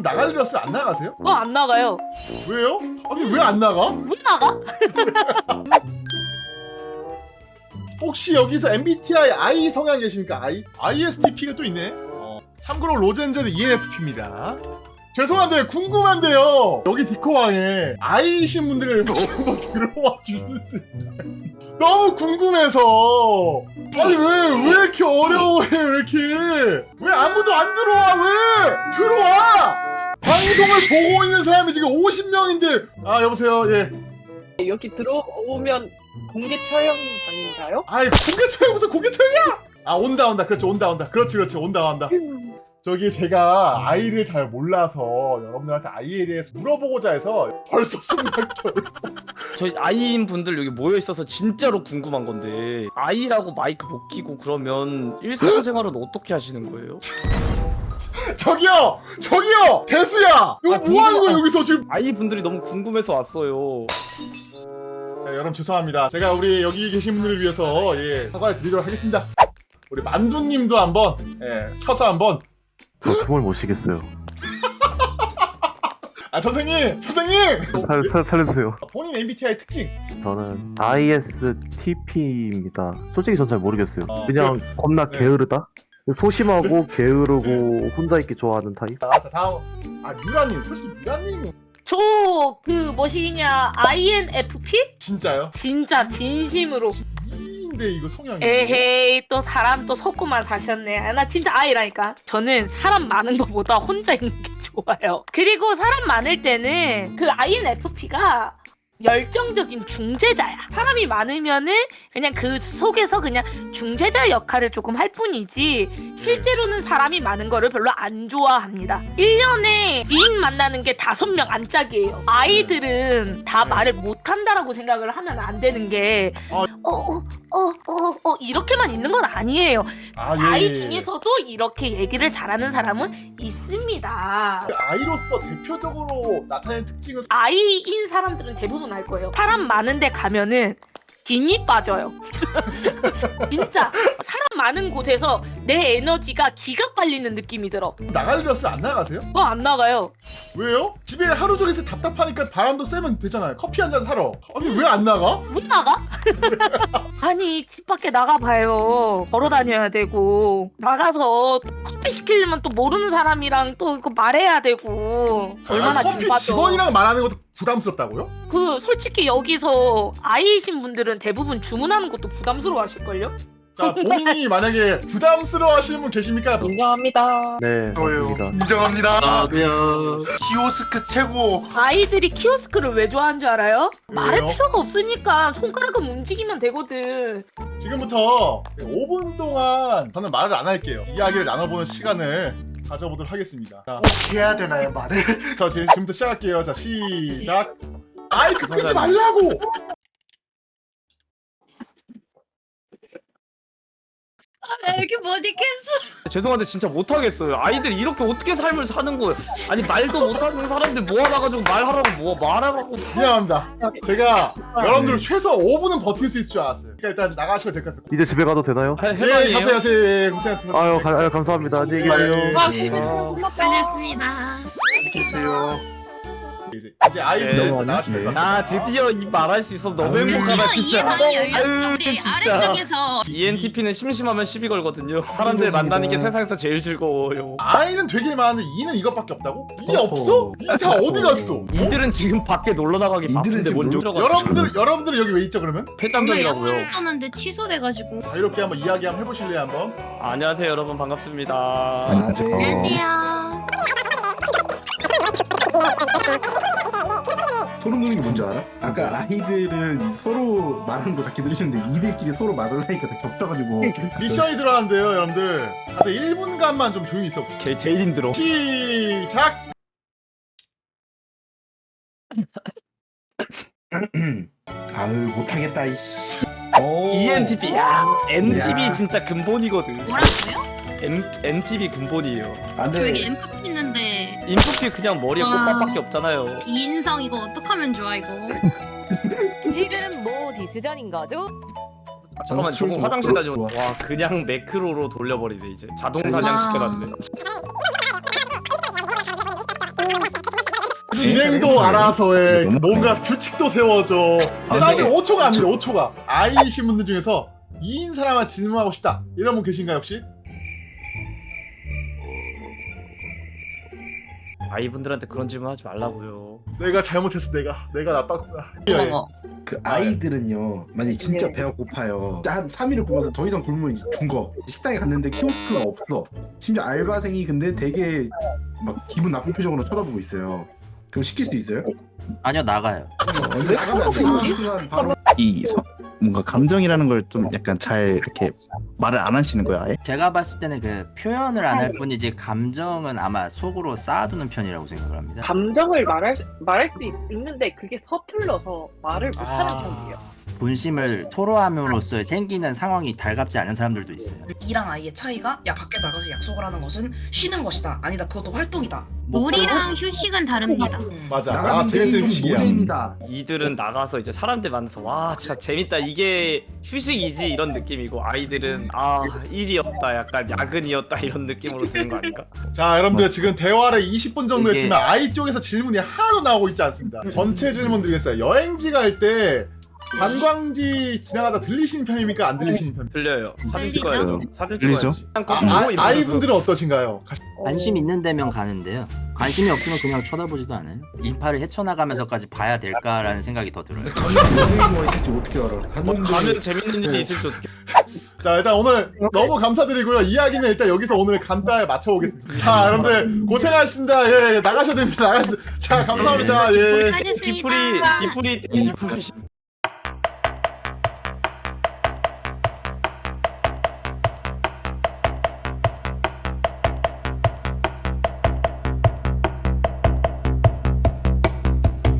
나갈 일 없으면 안 나가세요? 어 안 나가요. 왜요? 아니 왜 안 나가? 왜 나가? 혹시 여기서 MBTI I 성향 계십니까? I? ISTP가 또 있네. 어. 참고로 로젠제는 ENFP입니다. 죄송한데 궁금한데요. 여기 디코왕에 I이신 분들 혹시 한번 들어와 주실 수 있나요? 너무 궁금해서 아니 왜 왜 이렇게 어려워해 왜 이렇게 왜 아무도 안 들어와? 왜? 들어와! 방송을 보고 있는 사람이 지금 50명인데. 아 여보세요? 예. 여기 들어오면 공개 촬영장인가요? 아이 고개 쳐요 무슨 고개 쳐야? 아 온다 온다. 그렇지 온다 온다. 그렇지 그렇지. 온다 온다 저기 제가 아이를 잘 몰라서 여러분들한테 아이에 대해서 물어보고자 해서 벌써 숨막혀요 저희 아이인 분들 여기 모여 있어서 진짜로 궁금한 건데 아이라고 마이크 못 끼고 그러면 일상생활은 어떻게 하시는 거예요? 저기요! 저기요! 대수야! 이거 아, 뭐 하는 거야 여기서 지금? 아이 분들이 너무 궁금해서 왔어요. 네, 여러분 죄송합니다. 제가 우리 여기 계신 분들을 위해서 예 사과를 드리도록 하겠습니다. 우리 만두님도 한번 예 켜서 한번 저 숨을 못 쉬겠어요. 아 선생님 선생님 살, 살, 살려주세요. 본인 MBTI 특징 저는 ISTP입니다. 솔직히 전 잘 모르겠어요. 어, 그냥 겁나 네. 게으르다? 소심하고 게으르고 혼자 있기 좋아하는 타입? 자, 자 다음 아 뮤라님 솔직히 뮤라님 저그 뭐시냐 INFP? 진짜요? 진짜 진심으로 이인데 이거 성향이 에헤이 또 사람 또 속고만 사셨네. 아, 나 진짜 아이라니까. 저는 사람 많은 것보다 혼자 있는 게 좋아요. 그리고 사람 많을 때는 그 INFP가 열정적인 중재자야. 사람이 많으면은 그냥 그 속에서 그냥 중재자 역할을 조금 할 뿐이지 실제로는 사람이 많은 거를 별로 안 좋아합니다. 1년에 지인 만나는 게 다섯 명 안짝이에요. 아이들은 다 네. 말을 못한다라고 생각을 하면 안 되는 게 아. 어, 어, 어, 이렇게만 있는 건 아니에요. 아, 예, 아이. 중에서도 이렇게 얘기를 잘하는 사람은 있습니다. 그 아이로서 대표적으로 나타내는 특징은 아이인 사람들은 대부분 알 거예요. 사람 많은데 가면은 김이 빠져요. 진짜 많은 곳에서 내 에너지가 기가 빨리는 느낌이 들어. 없으면 안 나가세요? 어 안 나가요. 왜요? 집에 하루 종일 있어 답답하니까 바람도 쐬면 되잖아요. 커피 한 잔 사러. 아니 왜 안 나가? 못 나가? 아니 집 밖에 나가봐요 걸어 다녀야 되고 나가서 커피 시키려면 또 모르는 사람이랑 또 이거 말해야 되고 얼마나 아, 커피 진 직원이랑 말하는 것도 부담스럽다고요? 그 솔직히 여기서 아이이신 분들은 대부분 주문하는 것도 부담스러워 하실걸요? 자 본인이 만약에 부담스러워 하시는 분 계십니까? 인정합니다. 네, 저요. 맞습니다. 인정합니다. 나도요. 키오스크 최고. 아이들이 키오스크를 왜 좋아하는 줄 알아요? 말할 왜요? 필요가 없으니까 손가락은 움직이면 되거든 지금부터 5분 동안 저는 말을 안 할게요. 이야기를 나눠보는 시간을 가져보도록 하겠습니다. 자, 어떻게 해야 되나요 말을? 자 지금- 지금부터 시작할게요. 자 시작. 아이크 끄지 말라고. 나 이렇게 못 있겠어. 죄송한데 진짜 못하겠어요. 아이들 이렇게 어떻게 삶을 사는 거예요? 아니 말도 못하는 사람들 모아놔가지고 말하라고 뭐 말하라고. 미안합니다. 제가 여러분들 최소 5분은 버틸 수 있을 줄 알았어요. 그러니까 일단 나가셔도 될 것 같습니다. 이제 집에 가도 되나요? 해- 네? 가세요, 가세요. 예, 고생하셨습니다. 아유, 가, 아유 감사합니다. 안녕히 계세요. 네. 아, 끝냈습니다. 계세요. 이제, 이제 아이 네. 네. 될것나 같습니다. 드디어 이 말할 수 있어서 너무 아유. 행복하다 진짜. 많이 열렸어. 아유, 우리 진짜. 아래쪽에서 ENTP는 심심하면 시비 걸거든요. 사람들 만나는 게 세상에서 제일 즐거워요. 아이는 되게 많은데 이는 이것밖에 없다고? 이 어허. 없어? 이 다 어디 갔어? 이들은 지금 밖에 놀러 나가기 바쁜데 뭔 좀. 여러분들 여러분들 여기 왜 있죠 그러면? 오늘 폐담장이라고요. 약속했었는데 취소돼가지고. 자 이렇게 한번 이야기 한번 해보실래요 한번? 안녕하세요 여러분 반갑습니다. 아, 네. 안녕하세요. 소름 돋는 게 뭔지 알아? 아까 아이들은 이 서로 말하는 거 다 기다리시는데 이들끼리 서로 말을 하니까 다 겹쳐가지고 미션이 들어가는데요 여러분들 다들 1분간만 좀 조용히 있어 제 제일 힘들어. 시작! 아유 못하겠다 이씨 ENTP 야 NTP 야. 진짜 근본이거든. 뭐라고요? N NTP 근본이에요. 저 여기 안돼 엠프 있는데 인프피 그냥 머리에 와. 꽃밥밖에 없잖아요. 이 인성 이거 어떡하면 좋아 이거. 지금 뭐 디스전인 거죠? 아, 잠깐만 저거 술 화장실 다녀. 좋아. 와 그냥 매크로로 돌려버리네 이제 자동 와. 사냥시켜놨네. 진행도 알아서 해 뭔가 규칙도 세워줘 아, 사운드 네. 5초가 아니다 5초가 아이이신 분들 중에서 2인 사람만 질문하고 싶다 이런 분 계신가요 혹시? 아이분들한테 그런 질문 하지 말라고요. 내가 잘못했어 내가. 내가 나빴구나. 예, 그 아이들은요 만약에 진짜 네. 배가 고파요. 진짜 한 3일을 굶어서 더 이상 굶으면 죽어 식당에 갔는데 키오스크가 없어. 심지어 알바생이 근데 되게 막 기분 나쁜 표정으로 쳐다보고 있어요. 그럼 시킬 수 있어요? 아니요 나가요. 어, 근데 나가면 안 돼요 그 순간 바로 이 서- 뭔가 감정이라는 걸 좀 약간 잘 이렇게 말을 안 하시는 거야 아예? 제가 봤을 때는 그 표현을 안 할 뿐이지 감정은 아마 속으로 쌓아두는 편이라고 생각을 합니다. 감정을 말할 수- 말할 수 있- 있는데 그게 서툴러서 말을 못하는 아. 편이에요. 본심을 토로함으로써 생기는 상황이 달갑지 않은 사람들도 있어요. 이랑 아이의 차이가 야 밖에 나가서 약속을 하는 것은 쉬는 것이다. 아니다 그것도 활동이다. 놀이랑 휴식은 다릅니다. 맞아. 아 나가는 게 제일 좀 휴식이야. 모재입니다. 이들은 나가서 이제 사람들 만나서 와 진짜 재밌다. 이게 휴식이지 이런 느낌이고 아이들은 아 일이었다 약간 야근이었다 이런 느낌으로 드는 거 아닌가? 자 여러분들 지금 대화를 20분 정도 이게- 했지만 아이 쪽에서 질문이 하나도 나오고 있지 않습니다. 전체 질문 드리겠어요 여행지 갈 때 관광지 지나가다 들리시는 편입니까 안 들리시는 편입니까? 들려요. 사진 들리죠? 찍어야죠. 사진 들리죠? 찍어야지. 그냥 아, 꼭 보고 아, 아이분들은 어떠신가요? 가- 관심 있는 데면 가는데요. 관심이 없으면 그냥 쳐다보지도 않아요. 인파를 헤쳐나가면서까지 봐야 될까라는 생각이 더 들어요. 가는 뭐 있을지 어떻게 알아 뭐 갔는데 가면 재밌는 일이 있을지 어떻게 자 일단 오늘 너무 감사드리고요 이야기는 일단 여기서 오늘 간단하게 마쳐보겠습니다 자 여러분들 고생하셨습니다 예, 예 나가셔야 됩니다 나가셔 자 감사합니다 예 수고하셨습니다. 디프리 디프리 디프리